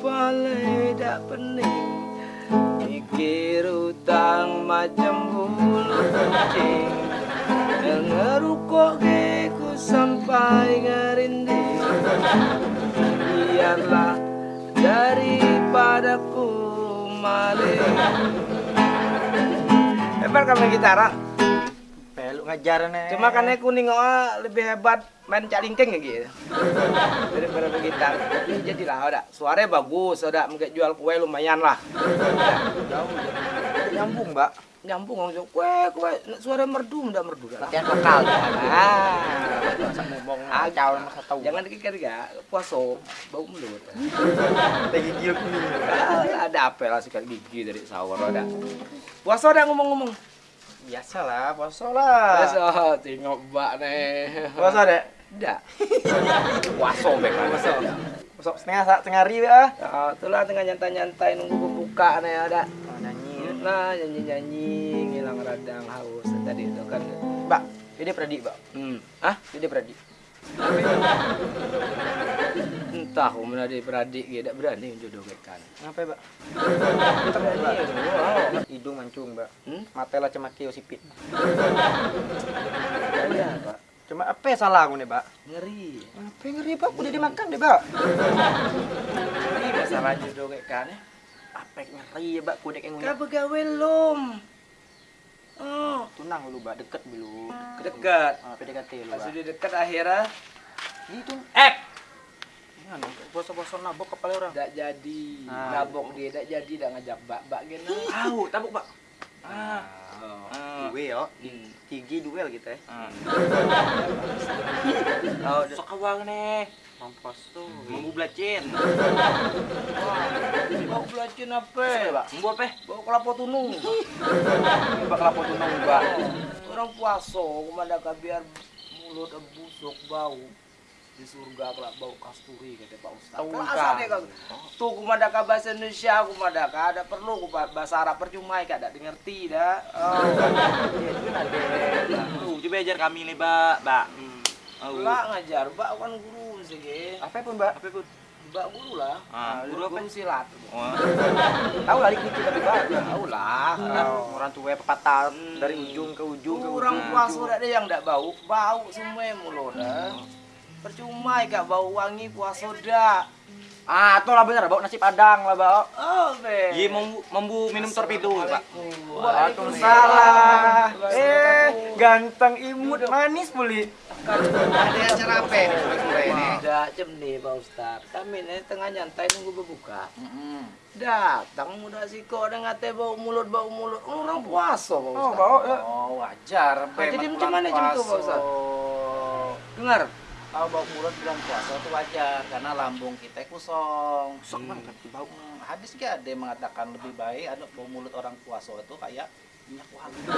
malai dak pening. Mikir utang macam bulu kucing Ngerukok geku sampai ngerinding Biarlah daripada ku maling. Hebat kamu gitara Peluk ngajar nih. Cuma karena kuning oh, lebih hebat main calingkeng gitu. Daripada bergitar. Tapi jadilah udah. Suaranya bagus, udah mungkin jual kue lumayan lah. Nyambung, Mbak. Nyambung langsung kue kue suara merdu udah merdu. Latihan vokal. Ah, ngomong acau masa tahu. jangan dikikir ya, puaso bau mulut. Teh gigi kuning. Ah, ada apa lah sikat gigi dari sahur ada. Puasa udah ngomong-ngomong. Biasalah, poso lah. Puasa, tengok mbak nih. Poso, Dek. Tidak. Puasa bek puasa. Poso setengah sa- setengah hari ya. Itulah tengah nyantai-nyantai nunggu berbuka nih ada. Oh, nyanyi. Nah, nyanyi-nyanyi ngilang radang haus tadi itu kan. Mbak, ini Pradi, Mbak. Hmm. Ah, Ini Pradi. Entah umur adik beradik dia tak berani Mbak? Kita berani. Wow. Hidung mancung, Mbak. Hmm? Mata lah cemaki sipit. Iya, Pak. Cuma apa yang salah aku nih, Mbak? Ngeri. Apa yang ngeri, Pak? Udah dimakan deh, Mbak. Ngeri masalah jodohkan ya. Apa yang ngeri ya, Mbak? Kudek yang Kau begawe lom. Oh, Tunang dulu, Mbak. Deket dulu. dekat. Ah, PDKT lu, Pas Mbak. sudah dekat akhirnya Itu. eh Jangan, bosok-bosok nabok kepala orang. tak jadi. Ah. Nabok dia tak jadi dak ngajak bak-bak gini. Tahu, tabuk, Mbak. Ah. Ah. Duel, Hmm. Tinggi duel kita ya. Oh, Sok awang nih. Mampus tuh. Mambu belacin. Bau belacin apa? Mbak. Mambu apa? Bau kelapa tunung. Mbak kelapa tunung, Mbak. Orang puaso, kumandaka biar mulut busuk bau. Di surga kelak bau kasturi kata Pak Ustaz. Ada kan? Tuh kumandaka bahasa Indonesia kumandaka ada perlu ku bahasa Arab percuma ya ada ngerti dah. Oh. Itu ada. Tuh, coba ajar kami nih, Mbak. Mbak. Oh. Lah ngajar, Mbak kan guru sih. Apa pun, Mbak? Apa pun? Mbak guru lah. Ah, guru apa? Guru silat. Tahu lah dikit tapi Mbak. Tahu lah. Oh, orang tua pepatah dari ujung ke ujung ke ujung. Orang puaso ada yang tidak bau, bau semua mulut dah. Percuma ya bau wangi puaso dah. Ah, itu lah bener, bau nasi padang lah, Mbak. Oh, be. Iya, mambu, mambu minum torpedo, Pak. Waalaikumsalam. Eh, ganteng imut manis puli. Ada acara apa ini sore ini? Tidak jam nih Pak Ustad. Kami ini tengah nyantai nunggu berbuka. Datang muda siko ada ngate bau mulut bau mulut. Orang puasa Pak Oh, Ustad. bau ya. Oh, wajar. Nah, jadi macam mana jam itu, Pak Ustad? Dengar. Kalau bau mulut bulan puasa itu wajar karena lambung kita kosong. Sok banget bau. Hmm, Hadis gak ada yang mengatakan lebih baik ada bau mulut orang puasa itu kayak minyak wangi.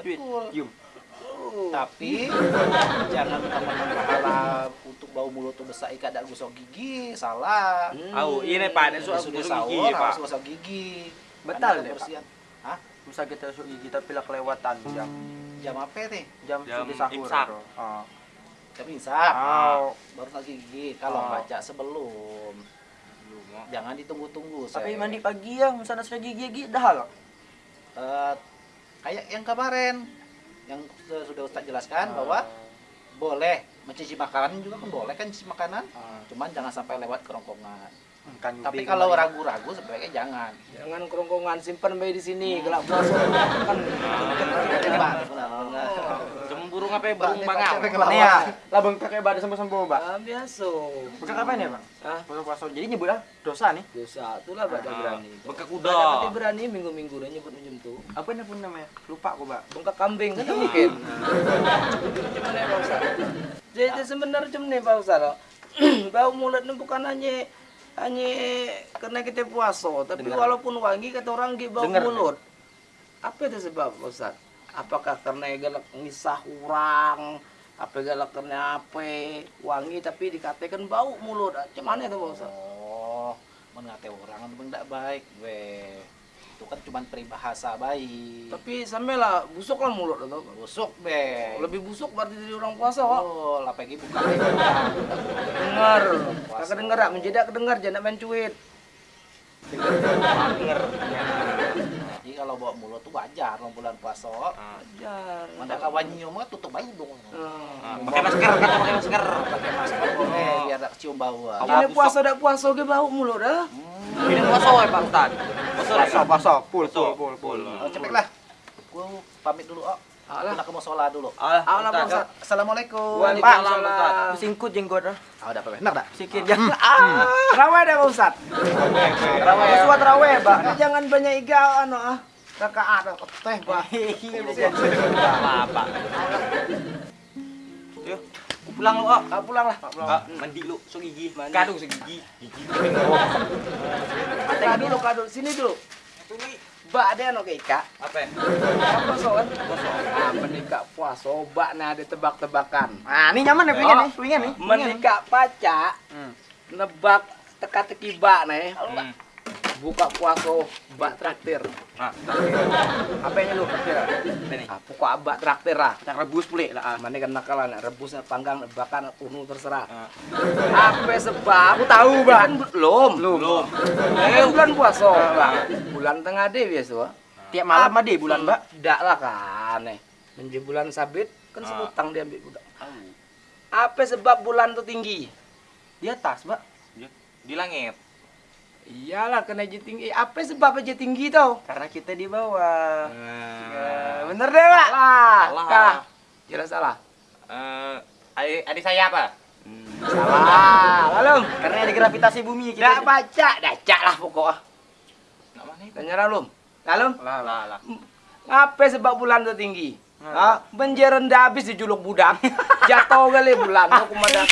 Iya, Betul. Yum. Tapi jangan mentang-mentang pahala untuk bau mulut tuh besar ikat ada gosok gigi, salah. Hmm. Oh, ini Pak, ini sudah gosok sahur, gigi, Pak. harus gosok gigi. Betul deh, Pak. kebersihan. Hah? Bisa kita masuk gigi tapi lah kelewatan jam. Jam apa nih? Jam, Jam sudah sahur. imsak. Oh. Jam imsak. Oh. Baru gosok gigi. Kalau Oh. baca sebelum. Jangan ditunggu-tunggu. Tapi saya. mandi pagi ya, misalnya sudah gigi gigi dah hal. Eh, kayak yang kemarin yang sudah, Ustaz jelaskan bahwa boleh mencicipi makanan juga kan boleh kan cicipi makanan. Cuman jangan sampai lewat kerongkongan. Kan Tapi kalau ragu-ragu sebaiknya jangan. Jangan kerongkongan simpan bayi di sini. Gelap puasa kan. Burung apa ya? Burung ini ngelawak. Nih ya, lah bang pakai badan sembuh-sembuh, Mbak. Ah, biasa. Bukan apa nih, Bang? Ah, Puasa puasa. Jadi nyebut lah dosa nih. dosa itulah pada Ah, berani. bengkak kuda. pati berani minggu-minggu dah nyebut macam tu. Apa ini pun namanya? Lupa aku, Mbak. Bengkak kambing kan mungkin. Pak Ustaz? Jadi sebenarnya macam ni Pak Ustaz. Bau mulut ni bukan hanya hanya kerana kita puasa, tapi Dengar. walaupun wangi kata orang di bau mulut. Apa itu sebab Ustaz? Apakah karena galak ngisah orang? Apa galak karena apa? Wangi tapi dikatakan bau mulut. Mana itu Ustaz? Oh, mengate orang memang tidak baik, we. Itu kan cuma peribahasa baik. Tapi sampe lah busuk lah mulut atau Busuk be. lebih busuk berarti dari orang puasa Wak. Oh, lapegi bukan dengar kakak dengar tak menjadi kedengar jangan main cuit Denger. Jadi kalau bawa mulut tuh wajar orang bulan puasa. Ah. ajar Mana kawan nyium mah tutup aja dong. Ah, Pakai masker kan pakai masker. Pakai masker boleh Oh. biar tak cium bau. ah. Ini puasa dak puasa ke bau mulut dah Ini puasa ya Pak Ustaz. Full, Puasa. full, full, full. Oh, cepet lah. Gua pamit dulu, oh. Alah. Aku mau sholat dulu. Pak Ustaz. Ustaz. Assalamualaikum. Waalaikumsalam. Singkut jenggot ah. Ah, udah apa? Benar tak? Sikit ya. ah raweh dah Pak Ustaz Raweh. Suat raweh Pak jangan banyak iga anu ah rakaat ah. teh Pak Apa? Yuk, aku pulang lu, Oh. Ah, pulang lah Pak pulang Ah, mandi lu, so gigi. Mandi. Kadu segigi. Gigi. Kak dulu, kak dulu. Sini dulu. Mbak ada anu ke Ika. Apa? ya? Apa soal? Ah, menikah puasa, mbak nah ada tebak-tebakan. Nah, ini nyaman ya pengen nih, pengen nih. Menikah paca, Hmm. nebak teka-teki mbak nih. Buka puasa, mbak traktir. Nah, Apa yang lu traktir? ah? nih? Ah, pokok mbak traktir lah. Tak rebus pulih lah. ah. Mana kan nakalan, rebusnya panggang, nebakan, unu terserah. Ah. Apa sebab? Aku tahu, Mbak. Kan belum. Belum. Eh, bulan puasa, Mbak. Bulan tengah deh biasa. Mbak. Tiap malam mah deh bulan, Mbak. Tidak lah kan. Eh. Menjadi bulan sabit kan Ah. sebutang dia ambil budak. Apa sebab bulan tuh tinggi? Di atas, Mbak. Di langit. Iyalah kena aja tinggi. Apa sebab aja tinggi tau? Karena kita di bawah. Ya, bener deh, Pak. Lah, Salah. kah? Jelas salah. Eh, adik, adik saya apa? Salah. Lalu, Karena ada gravitasi bumi kita. baca, dacak lah pokoknya. Nak mana itu? Tanya Lalu. Lalu, Lah, lah, lah. apa sebab bulan tuh tinggi? Ah, benjer rendah habis dijuluk budak. Jatuh kali bulan tuh kumadan.